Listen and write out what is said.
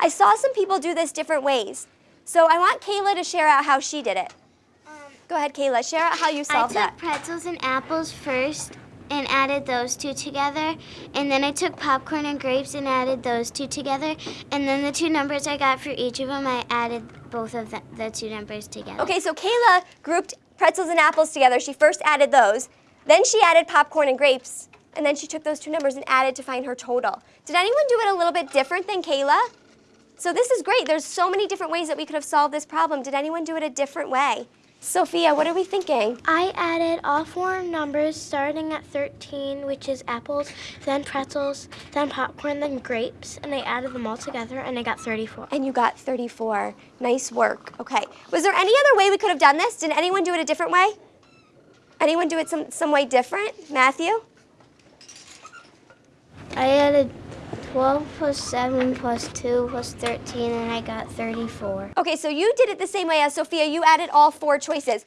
I saw some people do this different ways. So I want Kayla to share out how she did it. Um, Go ahead, Kayla. Share out how you solved that. I took that. pretzels and apples first and added those two together. And then I took popcorn and grapes and added those two together. And then the two numbers I got for each of them, I added both of the, the two numbers together. Okay, so Kayla grouped pretzels and apples together. She first added those. Then she added popcorn and grapes. And then she took those two numbers and added to find her total. Did anyone do it a little bit different than Kayla? So this is great. There's so many different ways that we could have solved this problem. Did anyone do it a different way? Sophia, what are we thinking? I added all four numbers starting at 13, which is apples, then pretzels, then popcorn, then grapes, and I added them all together and I got 34. And you got 34. Nice work. Okay. Was there any other way we could have done this? Did anyone do it a different way? Anyone do it some, some way different? Matthew? I added 12 plus 7 plus 2 plus 13, and I got 34. Okay, so you did it the same way as Sophia. You added all four choices.